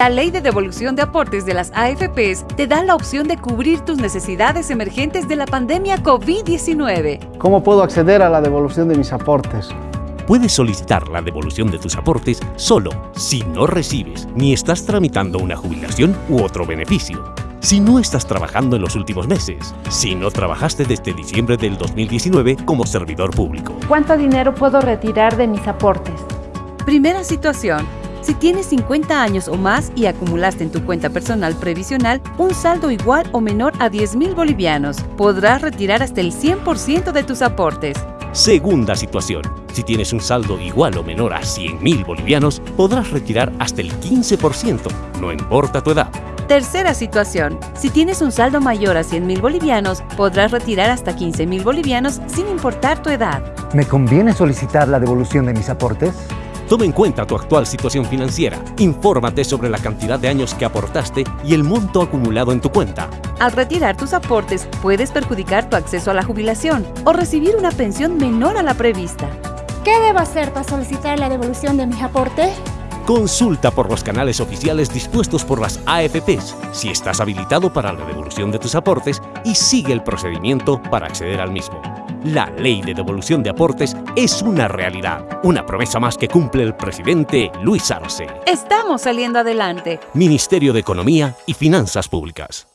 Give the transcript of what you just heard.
La ley de devolución de aportes de las AFPs te da la opción de cubrir tus necesidades emergentes de la pandemia COVID-19. ¿Cómo puedo acceder a la devolución de mis aportes? Puedes solicitar la devolución de tus aportes solo si no recibes ni estás tramitando una jubilación u otro beneficio. Si no estás trabajando en los últimos meses, si no trabajaste desde diciembre del 2019 como servidor público. ¿Cuánto dinero puedo retirar de mis aportes? Primera situación si tienes 50 años o más y acumulaste en tu cuenta personal previsional un saldo igual o menor a 10 mil bolivianos, podrás retirar hasta el 100% de tus aportes. Segunda situación. Si tienes un saldo igual o menor a 100 mil bolivianos, podrás retirar hasta el 15%, no importa tu edad. Tercera situación. Si tienes un saldo mayor a 100 mil bolivianos, podrás retirar hasta 15 mil bolivianos sin importar tu edad. ¿Me conviene solicitar la devolución de mis aportes? Toma en cuenta tu actual situación financiera, infórmate sobre la cantidad de años que aportaste y el monto acumulado en tu cuenta. Al retirar tus aportes, puedes perjudicar tu acceso a la jubilación o recibir una pensión menor a la prevista. ¿Qué debo hacer para solicitar la devolución de mis aportes? Consulta por los canales oficiales dispuestos por las AFPs si estás habilitado para la devolución de tus aportes y sigue el procedimiento para acceder al mismo. La ley de devolución de aportes es una realidad, una promesa más que cumple el presidente Luis Arce. Estamos saliendo adelante. Ministerio de Economía y Finanzas Públicas.